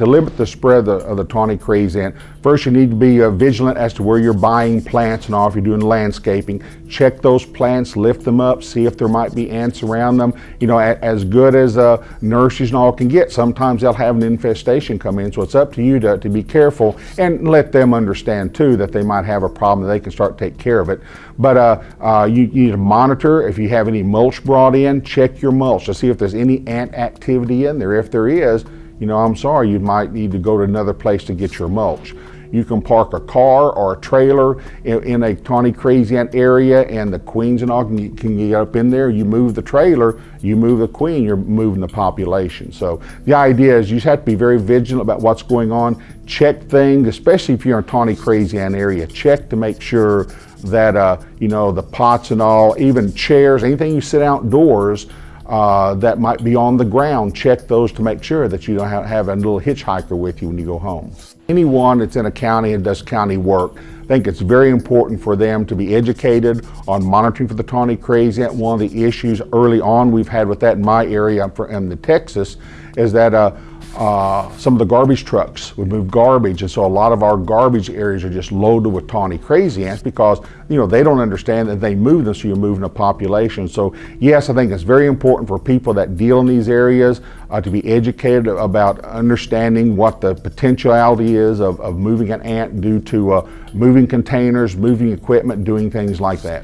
to limit the spread of the, of the tawny crazy ant, first you need to be uh, vigilant as to where you're buying plants and all. If you're doing landscaping, check those plants, lift them up, see if there might be ants around them. You know, a, as good as uh, nurseries and all can get, sometimes they'll have an infestation come in. So it's up to you to, to be careful and let them understand too that they might have a problem that they can start to take care of it. But uh, uh, you, you need to monitor if you have any mulch brought in, check your mulch to see if there's any ant activity in there. If there is, you know, I'm sorry, you might need to go to another place to get your mulch. You can park a car or a trailer in, in a tawny crazy ant area and the queens and all can, can get up in there. You move the trailer, you move the queen, you're moving the population. So the idea is you just have to be very vigilant about what's going on. Check things, especially if you're in a tawny crazy ant area. Check to make sure that, uh, you know, the pots and all, even chairs, anything you sit outdoors, uh, that might be on the ground, check those to make sure that you don't have, a little hitchhiker with you when you go home. Anyone that's in a county and does county work, I think it's very important for them to be educated on monitoring for the tawny crazy ant. One of the issues early on we've had with that in my area, in the Texas, is that uh, uh, some of the garbage trucks would move garbage and so a lot of our garbage areas are just loaded with tawny crazy ants because you know they don't understand that they move them so you're moving a population. So yes I think it's very important for people that deal in these areas uh, to be educated about understanding what the potentiality is of, of moving an ant due to uh, moving containers moving equipment doing things like that